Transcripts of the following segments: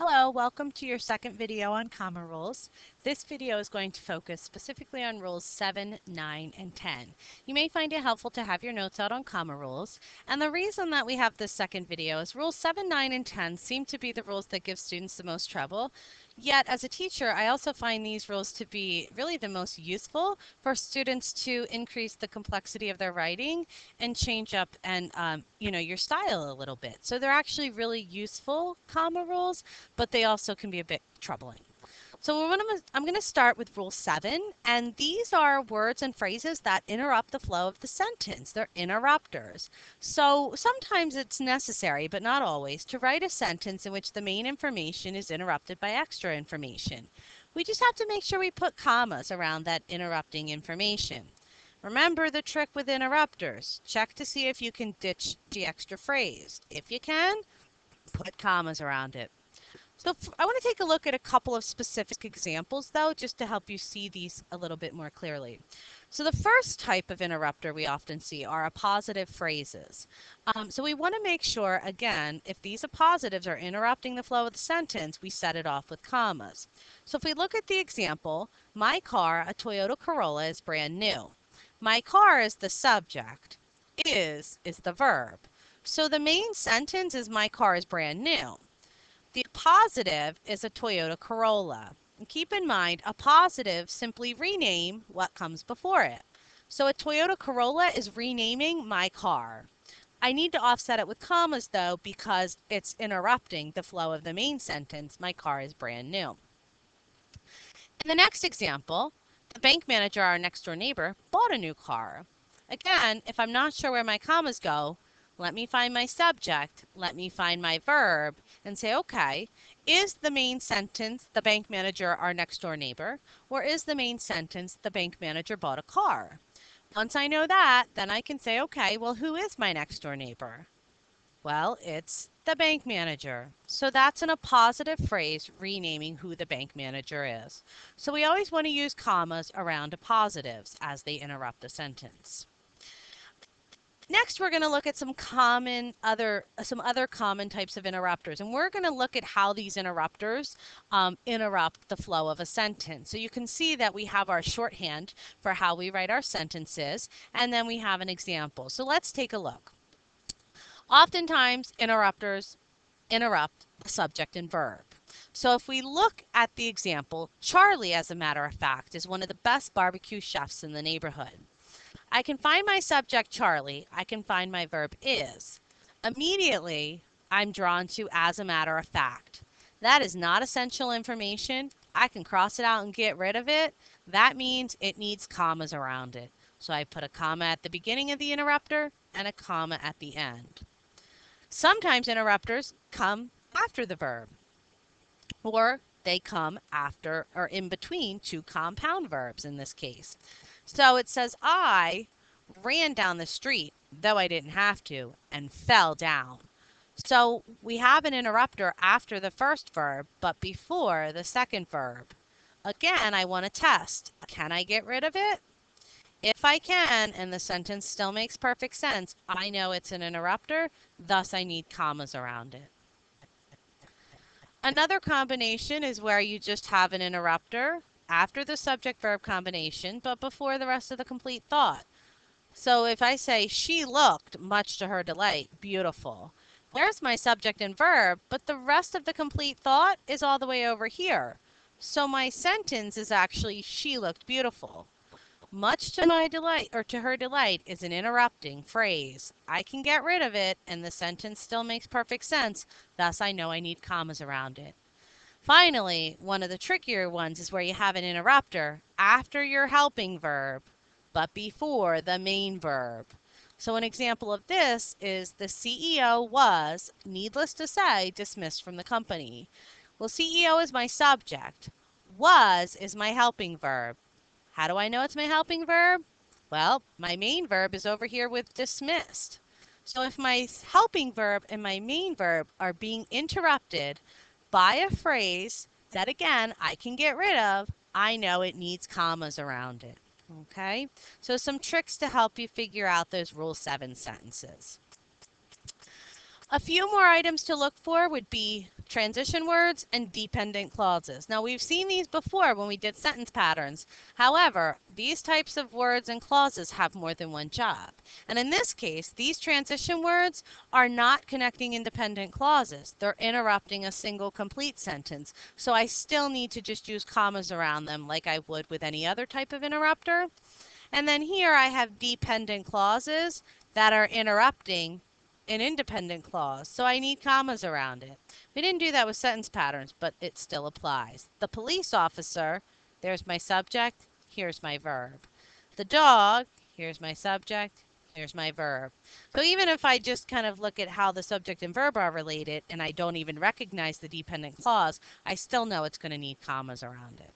Hello, welcome to your second video on comma rules. This video is going to focus specifically on rules 7, 9, and 10. You may find it helpful to have your notes out on comma rules. And the reason that we have this second video is rules 7, 9, and 10 seem to be the rules that give students the most trouble. Yet, as a teacher, I also find these rules to be really the most useful for students to increase the complexity of their writing and change up and, um, you know, your style a little bit. So they're actually really useful comma rules, but they also can be a bit troubling. So I'm going to start with rule seven, and these are words and phrases that interrupt the flow of the sentence. They're interrupters. So sometimes it's necessary, but not always, to write a sentence in which the main information is interrupted by extra information. We just have to make sure we put commas around that interrupting information. Remember the trick with interrupters. Check to see if you can ditch the extra phrase. If you can, put commas around it. So I want to take a look at a couple of specific examples though, just to help you see these a little bit more clearly. So the first type of interrupter we often see are appositive phrases. Um, so we want to make sure, again, if these appositives are interrupting the flow of the sentence, we set it off with commas. So if we look at the example, my car, a Toyota Corolla, is brand new. My car is the subject. Is is the verb. So the main sentence is my car is brand new. The positive is a Toyota Corolla. And keep in mind, a positive simply rename what comes before it. So a Toyota Corolla is renaming my car. I need to offset it with commas though because it's interrupting the flow of the main sentence, my car is brand new. In the next example, the bank manager, our next door neighbor, bought a new car. Again, if I'm not sure where my commas go, let me find my subject, let me find my verb, and say, okay, is the main sentence the bank manager our next door neighbor, or is the main sentence the bank manager bought a car? Once I know that, then I can say, okay, well, who is my next door neighbor? Well, it's the bank manager. So that's in appositive phrase renaming who the bank manager is. So we always want to use commas around positives as they interrupt a sentence. Next, we're going to look at some common other some other common types of interrupters, and we're going to look at how these interrupters um, interrupt the flow of a sentence. So you can see that we have our shorthand for how we write our sentences, and then we have an example. So let's take a look. Oftentimes, interrupters interrupt the subject and verb. So if we look at the example, Charlie, as a matter of fact, is one of the best barbecue chefs in the neighborhood. I can find my subject Charlie. I can find my verb is. Immediately, I'm drawn to as a matter of fact. That is not essential information. I can cross it out and get rid of it. That means it needs commas around it. So I put a comma at the beginning of the interrupter and a comma at the end. Sometimes interrupters come after the verb or they come after or in between two compound verbs in this case. So it says, I ran down the street, though I didn't have to, and fell down. So we have an interrupter after the first verb, but before the second verb. Again, I want to test. Can I get rid of it? If I can, and the sentence still makes perfect sense, I know it's an interrupter, thus I need commas around it. Another combination is where you just have an interrupter after the subject verb combination, but before the rest of the complete thought. So if I say, she looked, much to her delight, beautiful. There's my subject and verb, but the rest of the complete thought is all the way over here. So my sentence is actually, she looked beautiful. Much to my delight, or to her delight, is an interrupting phrase. I can get rid of it, and the sentence still makes perfect sense, thus I know I need commas around it. Finally, one of the trickier ones is where you have an interrupter after your helping verb, but before the main verb. So an example of this is the CEO was, needless to say, dismissed from the company. Well, CEO is my subject. Was is my helping verb. How do I know it's my helping verb? Well, my main verb is over here with dismissed. So if my helping verb and my main verb are being interrupted by a phrase that again I can get rid of, I know it needs commas around it. Okay, so some tricks to help you figure out those Rule 7 sentences. A few more items to look for would be transition words and dependent clauses. Now we've seen these before when we did sentence patterns. However, these types of words and clauses have more than one job. And in this case, these transition words are not connecting independent clauses. They're interrupting a single complete sentence. So I still need to just use commas around them like I would with any other type of interrupter. And then here I have dependent clauses that are interrupting an independent clause, so I need commas around it. We didn't do that with sentence patterns, but it still applies. The police officer, there's my subject, here's my verb. The dog, here's my subject, here's my verb. So even if I just kind of look at how the subject and verb are related and I don't even recognize the dependent clause, I still know it's going to need commas around it.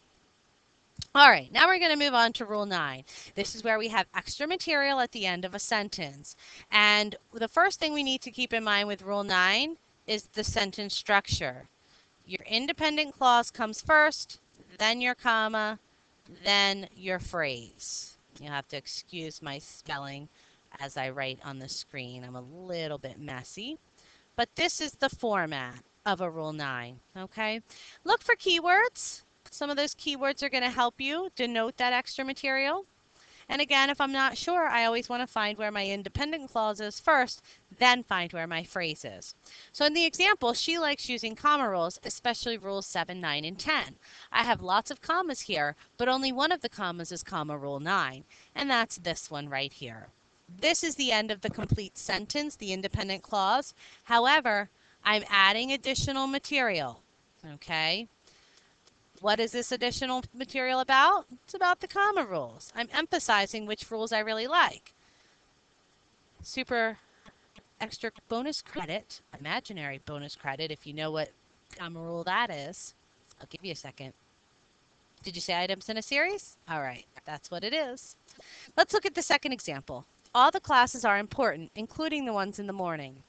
All right, now we're going to move on to Rule 9. This is where we have extra material at the end of a sentence. And the first thing we need to keep in mind with Rule 9 is the sentence structure. Your independent clause comes first, then your comma, then your phrase. You'll have to excuse my spelling as I write on the screen. I'm a little bit messy. But this is the format of a Rule 9, okay? Look for keywords. Some of those keywords are going to help you denote that extra material. And again, if I'm not sure, I always want to find where my independent clause is first, then find where my phrase is. So in the example, she likes using comma rules, especially rules 7, 9, and 10. I have lots of commas here, but only one of the commas is comma rule 9, and that's this one right here. This is the end of the complete sentence, the independent clause. However, I'm adding additional material, okay? What is this additional material about? It's about the comma rules. I'm emphasizing which rules I really like. Super extra bonus credit, imaginary bonus credit, if you know what comma rule that is. I'll give you a second. Did you say items in a series? All right, that's what it is. Let's look at the second example. All the classes are important, including the ones in the morning.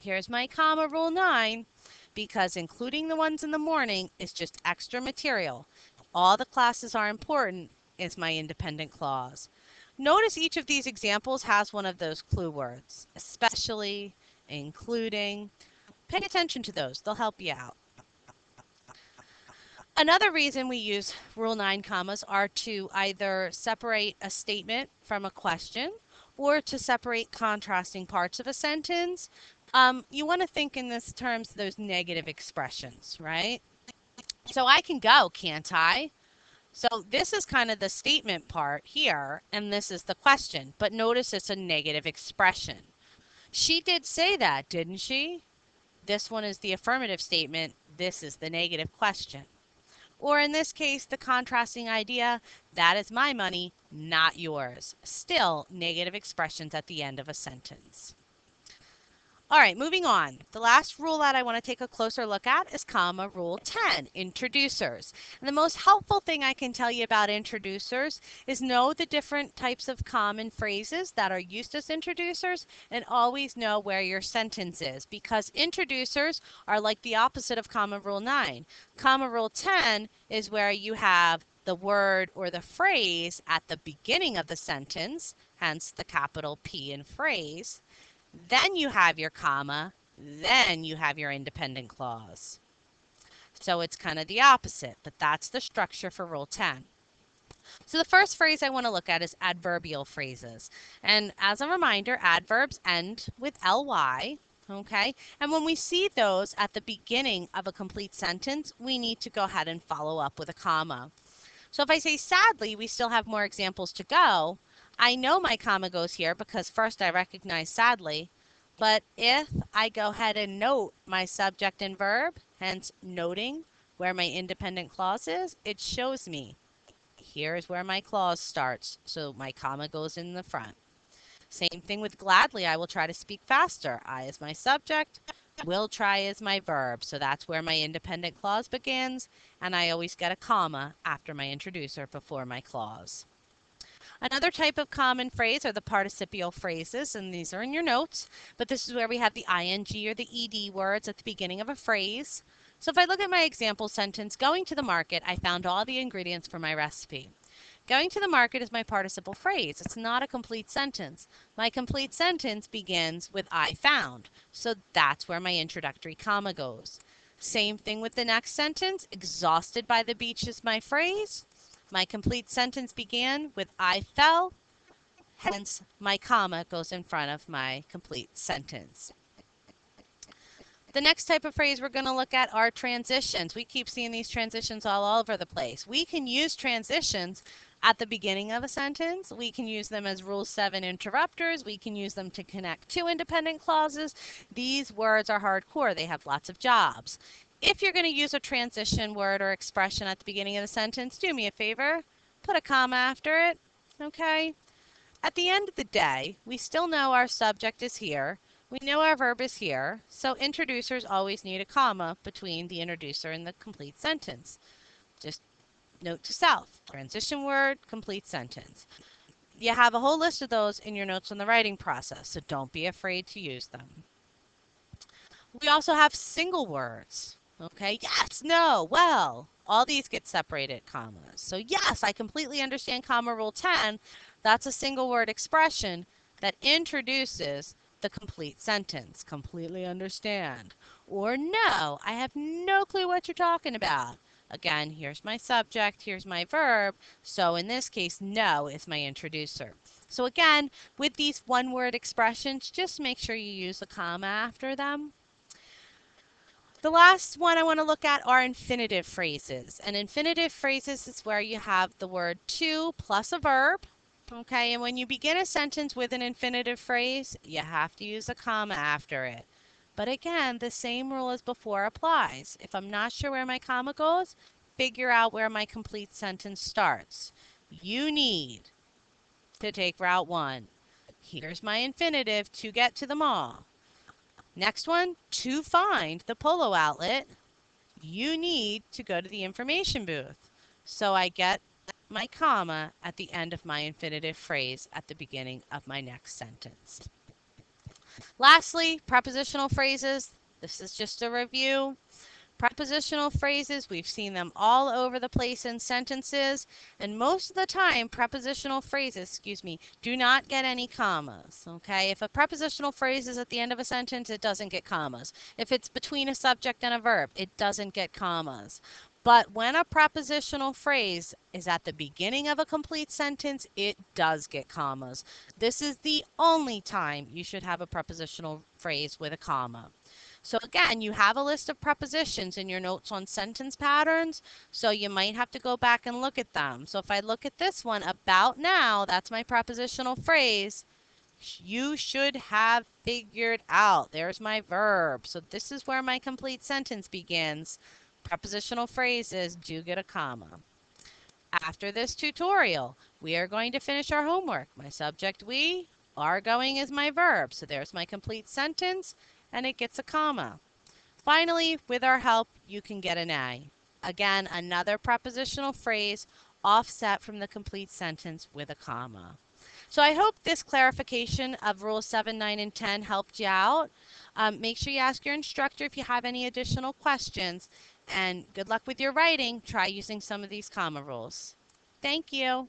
Here's my comma rule 9 because including the ones in the morning is just extra material. All the classes are important is my independent clause. Notice each of these examples has one of those clue words, especially, including. Pay attention to those. They'll help you out. Another reason we use Rule 9 commas are to either separate a statement from a question or to separate contrasting parts of a sentence um, you want to think in this terms those negative expressions, right? So I can go, can't I? So this is kind of the statement part here, and this is the question. But notice it's a negative expression. She did say that, didn't she? This one is the affirmative statement. This is the negative question. Or in this case, the contrasting idea, that is my money, not yours. Still negative expressions at the end of a sentence. All right, moving on. The last rule that I want to take a closer look at is comma rule 10, introducers. And the most helpful thing I can tell you about introducers is know the different types of common phrases that are used as introducers and always know where your sentence is because introducers are like the opposite of comma rule 9. Comma rule 10 is where you have the word or the phrase at the beginning of the sentence, hence the capital P in phrase. Then you have your comma, then you have your independent clause. So it's kind of the opposite, but that's the structure for Rule 10. So the first phrase I want to look at is adverbial phrases. And as a reminder, adverbs end with ly, okay? And when we see those at the beginning of a complete sentence, we need to go ahead and follow up with a comma. So if I say sadly, we still have more examples to go, I know my comma goes here because first I recognize sadly, but if I go ahead and note my subject and verb, hence noting where my independent clause is, it shows me here's where my clause starts. So my comma goes in the front. Same thing with gladly. I will try to speak faster. I is my subject. Will try is my verb. So that's where my independent clause begins. And I always get a comma after my introducer before my clause. Another type of common phrase are the participial phrases, and these are in your notes, but this is where we have the ing or the ed words at the beginning of a phrase. So if I look at my example sentence, going to the market, I found all the ingredients for my recipe. Going to the market is my participle phrase. It's not a complete sentence. My complete sentence begins with I found. So that's where my introductory comma goes. Same thing with the next sentence. Exhausted by the beach is my phrase. My complete sentence began with I fell, hence my comma goes in front of my complete sentence. The next type of phrase we're going to look at are transitions. We keep seeing these transitions all over the place. We can use transitions at the beginning of a sentence. We can use them as Rule 7 interrupters. We can use them to connect two independent clauses. These words are hardcore. They have lots of jobs. If you're going to use a transition word or expression at the beginning of the sentence, do me a favor. Put a comma after it. Okay? At the end of the day, we still know our subject is here. We know our verb is here, so introducers always need a comma between the introducer and the complete sentence. Just note to self, transition word, complete sentence. You have a whole list of those in your notes on the writing process, so don't be afraid to use them. We also have single words. Okay, yes, no, well, all these get separated commas. So yes, I completely understand comma rule 10. That's a single word expression that introduces the complete sentence. Completely understand. Or no, I have no clue what you're talking about. Again, here's my subject, here's my verb. So in this case, no is my introducer. So again, with these one word expressions, just make sure you use a comma after them. The last one I want to look at are infinitive phrases. And infinitive phrases is where you have the word to plus a verb Okay, and when you begin a sentence with an infinitive phrase, you have to use a comma after it. But again, the same rule as before applies. If I'm not sure where my comma goes, figure out where my complete sentence starts. You need to take Route 1. Here's my infinitive to get to the mall. Next one, to find the polo outlet, you need to go to the information booth. So I get my comma at the end of my infinitive phrase at the beginning of my next sentence. Lastly, prepositional phrases. This is just a review. Prepositional phrases, we've seen them all over the place in sentences, and most of the time, prepositional phrases, excuse me, do not get any commas, okay? If a prepositional phrase is at the end of a sentence, it doesn't get commas. If it's between a subject and a verb, it doesn't get commas. But when a prepositional phrase is at the beginning of a complete sentence, it does get commas. This is the only time you should have a prepositional phrase with a comma. So again, you have a list of prepositions in your notes on sentence patterns, so you might have to go back and look at them. So if I look at this one, about now, that's my prepositional phrase, you should have figured out. There's my verb. So this is where my complete sentence begins prepositional phrases do get a comma. After this tutorial, we are going to finish our homework. My subject we, are going is my verb. So there's my complete sentence and it gets a comma. Finally, with our help, you can get an A. Again, another prepositional phrase offset from the complete sentence with a comma. So I hope this clarification of Rule 7, 9, and 10 helped you out. Um, make sure you ask your instructor if you have any additional questions. And good luck with your writing. Try using some of these comma rules. Thank you.